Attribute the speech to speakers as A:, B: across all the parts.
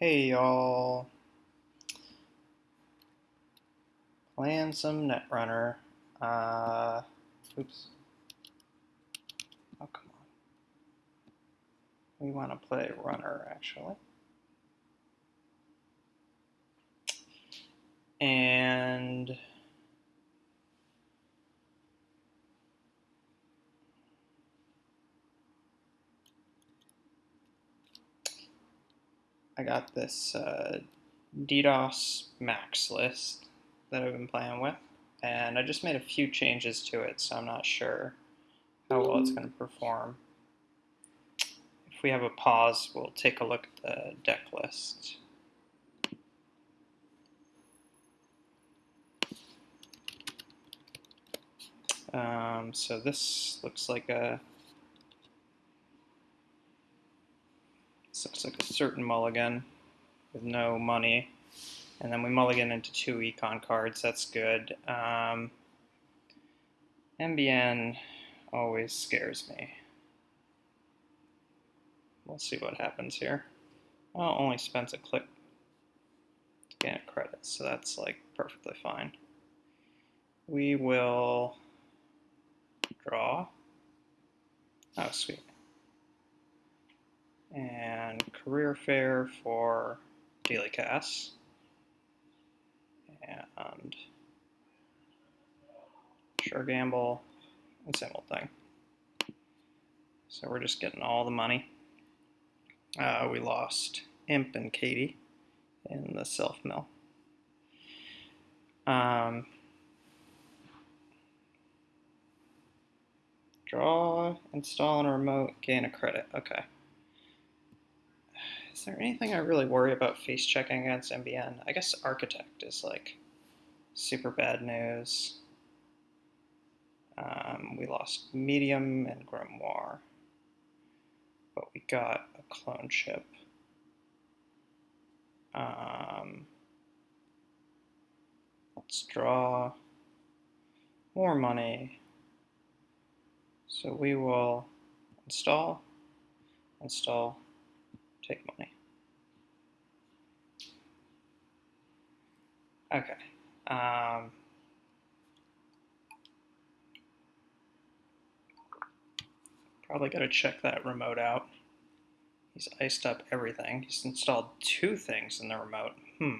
A: Hey y'all. Playing some Netrunner. Uh, oops. Oh, come on. We want to play Runner, actually. And I got this uh, DDoS MaxX list that I've been playing with, and I just made a few changes to it, so I'm not sure how well it's going to perform. If we have a pause, we'll take a look at the deck list. Um, so this looks like a Looks like a certain mulligan with no money. And then we mulligan into two econ cards. That's good. Um, NBN always scares me. We'll see what happens here. Well, only spends a click to gain a credit, so that's like perfectly fine. We will draw. Oh, sweet and career fair for daily casts and sure gamble and same old thing. So we're just getting all the money. Uh, we lost Imp and Kati in the self mill. Um, draw, install on a remote, gain a credit. Okay. Is there anything I really worry about face checking against NBN? I guess Architect is like super bad news. Um, we lost Medium and Grimoire, but we got a clone chip. Um, let's draw more money. So we will install, install, take money. Okay. Um, probably got to check that remote out. He's iced up everything. He's installed two things in the remote. Hmm.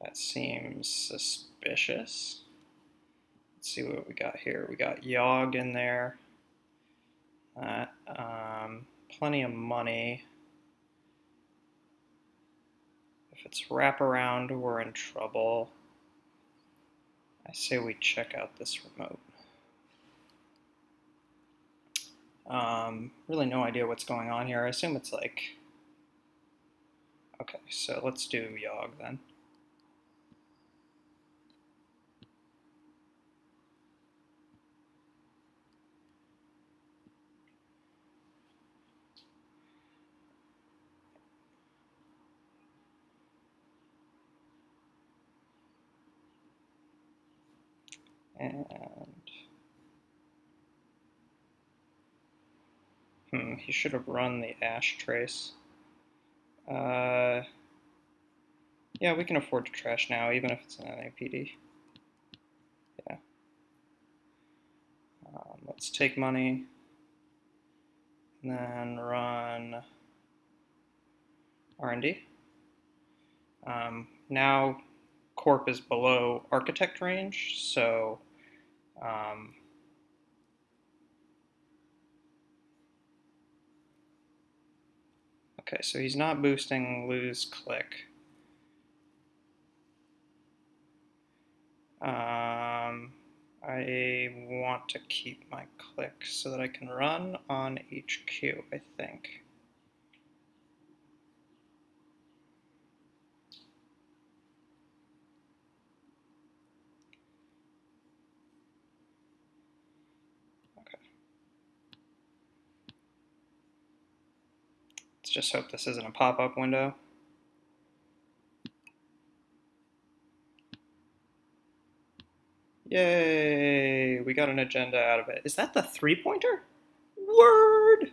A: That seems suspicious. Let's see what we got here. We got Yogg in there. Uh, um, plenty of money. If it's wraparound, we're in trouble. I say we check out this remote. Um, really no idea what's going on here. I assume it's like... Okay, so let's do Yogg then. And hmm, he should have run the ash trace. Uh, yeah, we can afford to trash now, even if it's an NAPD. Yeah. Um, let's take money and then run R&D. Um, now corp is below architect range, so um, okay, so he's not boosting lose click. Um, I want to keep my click so that I can run on HQ, I think. Just hope this isn't a pop-up window. Yay, we got an agenda out of it. Is that the three-pointer? Word!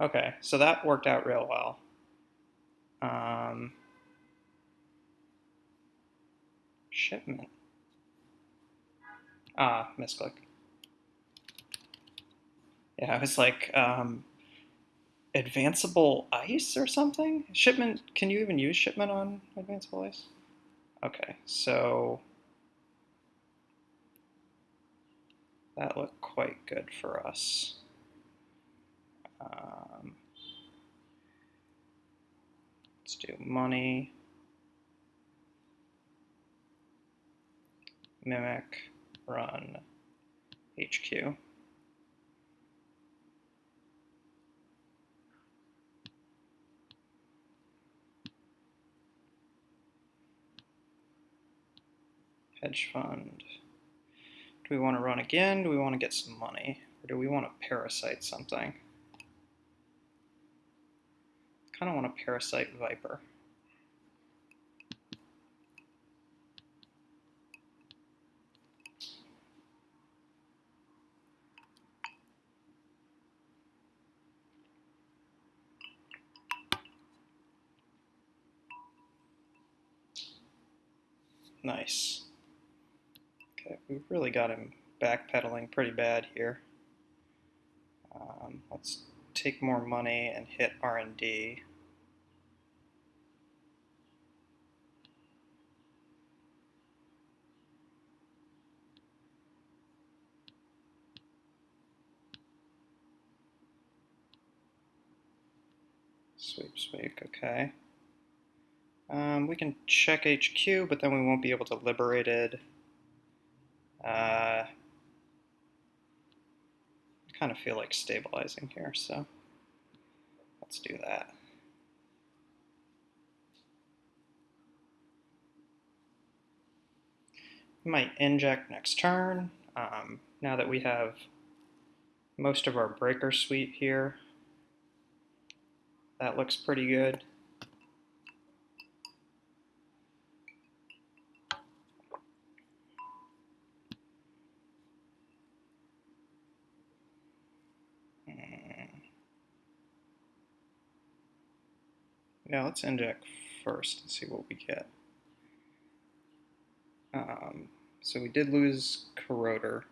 A: Okay, so that worked out real well. Um, shipment. Ah, misclick. Yeah, it was like um, advanceable ice or something. Shipment. Can you even use shipment on advanceable ice? Okay, so that looked quite good for us. Um, let's do money. Mimic, run, HQ. Hedge fund. Do we want to run again? Do we want to get some money? Or do we want to parasite something? kind of want to parasite Viper. Nice. We've really got him backpedaling pretty bad here. Um, let's take more money and hit R&D. Sweep, sweep, okay. Um, we can check HQ, but then we won't be able to liberate it. Uh, I kind of feel like stabilizing here, so let's do that. Might inject next turn. Um, now that we have most of our breaker suite here, that looks pretty good. Yeah, let's inject first and see what we get. Um, so we did lose Corroder.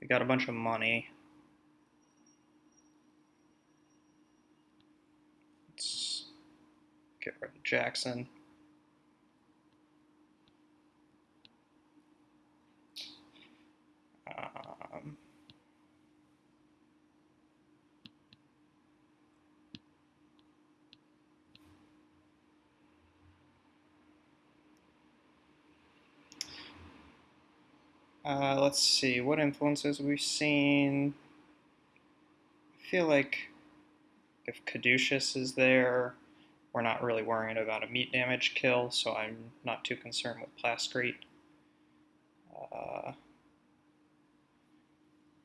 A: We got a bunch of money. Let's get rid of Jackson. Um, Uh, let's see, what influences we've seen. I feel like if Caduceus is there, we're not really worrying about a meat damage kill, so I'm not too concerned with Plascrete. Uh,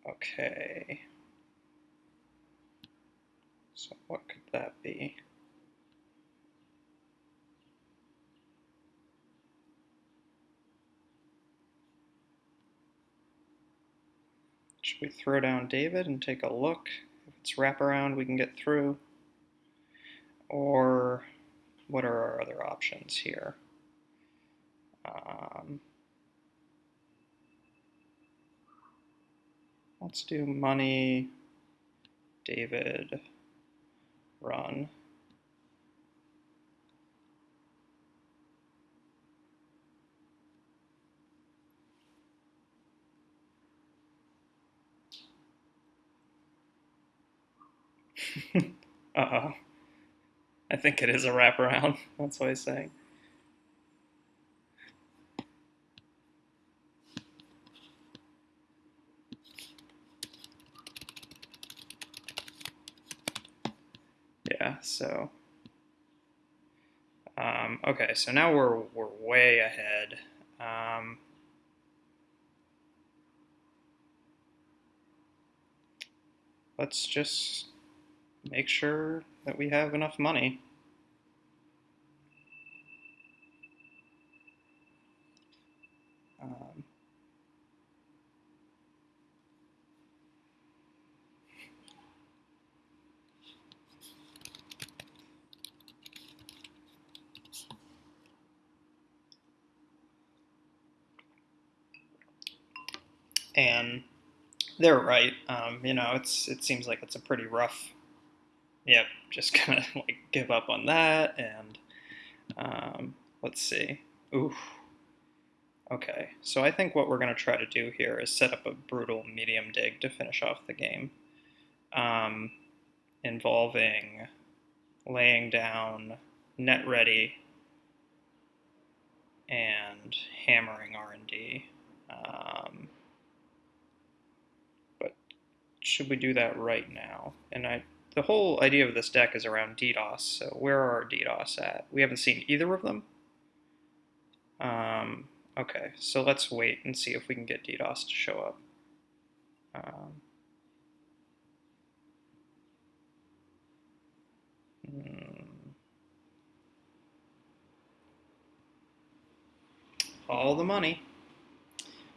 A: okay. So what could that be? We throw down David and take a look? If it's wraparound, we can get through. Or what are our other options here? Um, let's do money, David, run. Uh-oh. I think it is a wraparound. That's what he's saying. Yeah, so... Um, okay, so now we're, we're way ahead. Um, let's just make sure that we have enough money. Um, and they're right. Um, you know, it's it seems like it's a pretty rough Yep, just gonna like give up on that, and um, let's see. Ooh. Okay, so I think what we're to try to do here is set up a brutal medium dig to finish off the game, um, involving laying down net ready and hammering R&D. Um, but should we do that right now? And I, the whole idea of this deck is around DDoS, so where are our DDoS at? We haven't seen either of them. Um, Okay, so let's wait and see if we can get DDoS to show up. Um, hmm. all the money.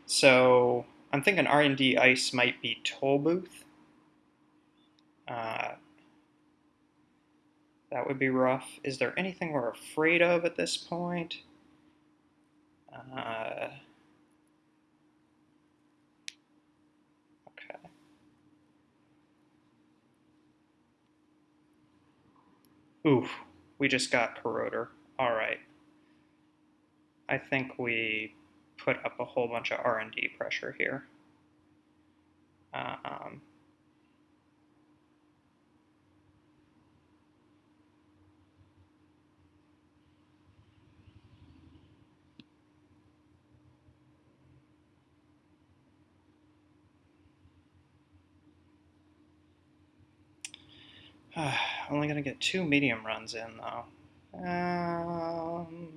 A: So I'm thinking R&D ICE might be Tollbooth. Uh, that would be rough. Is there anything we're afraid of at this point? Uh, okay. Oof, we just got corroder. All right. I think we put up a whole bunch of R&D pressure here. Um, only going to get two medium runs in, though. Um,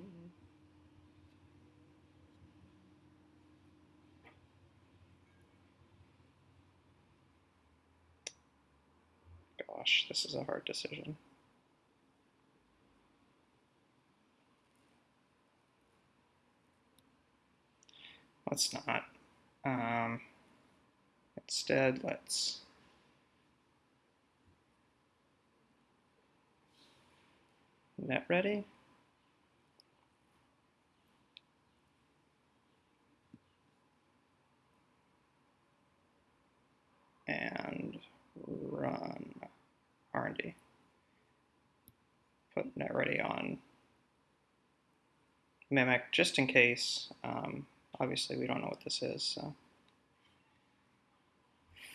A: gosh, this is a hard decision. Let's not. Um, instead, let's net ready. And run R&D. Put net ready on Mimic just in case. Um, obviously, we don't know what this is. So.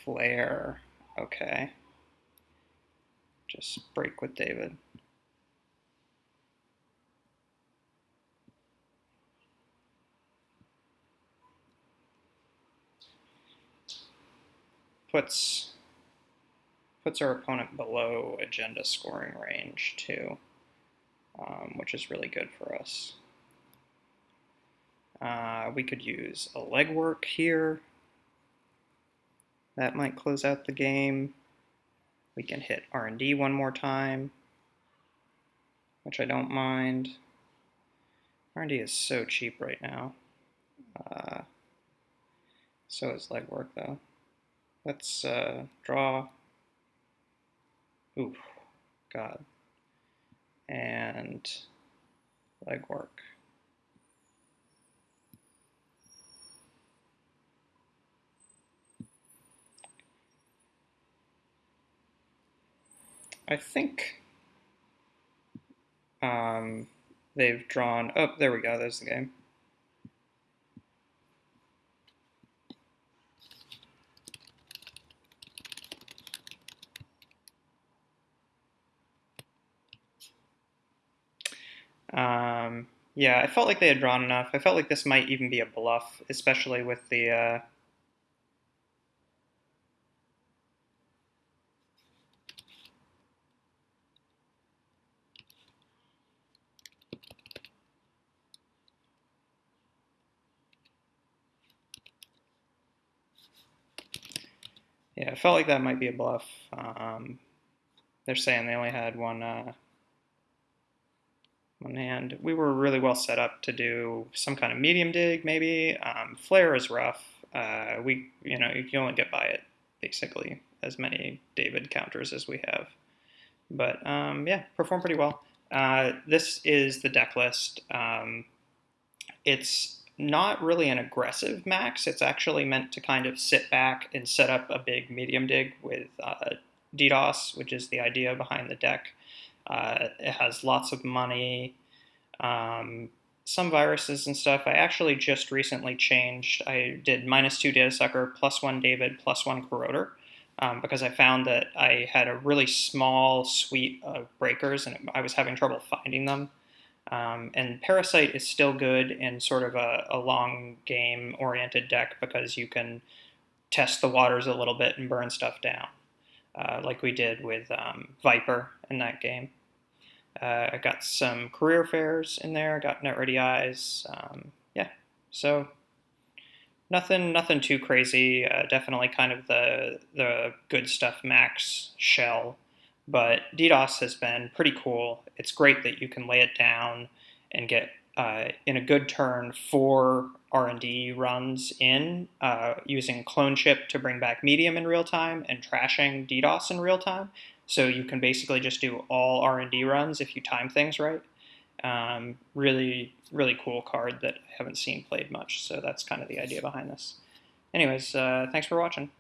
A: Flare. Okay. Just break with David. Puts puts our opponent below agenda scoring range too, um, which is really good for us. Uh, we could use a legwork here. That might close out the game. We can hit R&D one more time, which I don't mind. R&D is so cheap right now. Uh, so is legwork though. Let's uh, draw. Oof, God. And legwork. I think um, they've drawn. Oh, there we go. There's the game. Um, yeah, I felt like they had drawn enough. I felt like this might even be a bluff, especially with the. Uh, yeah, I felt like that might be a bluff. Um, they're saying they only had one. Uh, and we were really well set up to do some kind of medium dig, maybe. Um, flare is rough. Uh, we, you know, you can only get by it basically as many David counters as we have. But um, yeah, performed pretty well. Uh, this is the deck list. Um, it's not really an aggressive MaxX. It's actually meant to kind of sit back and set up a big medium dig with uh, DDoS, which is the idea behind the deck. Uh, it has lots of money, um, some viruses and stuff. I actually just recently changed. I did minus two Datasucker, plus one David, plus one corroder. Um, because I found that I had a really small suite of breakers and I was having trouble finding them. Um, and Parasite is still good in sort of a, a long game oriented deck because you can test the waters a little bit and burn stuff down, uh, like we did with um, Viper in that game. Uh, I got some career fairs in there, I got net ready eyes. Um, yeah, so nothing nothing too crazy. Uh, definitely kind of the the good stuff MaxX shell but DDoS has been pretty cool. It's great that you can lay it down and get uh, in a good turn four R&D runs in uh, using CloneChip to bring back medium in real time and trashing DDoS in real time. So you can basically just do all R&D runs if you time things right. Um, really, really cool card that I haven't seen played much. So that's kind of the idea behind this. Anyways, uh, thanks for watching.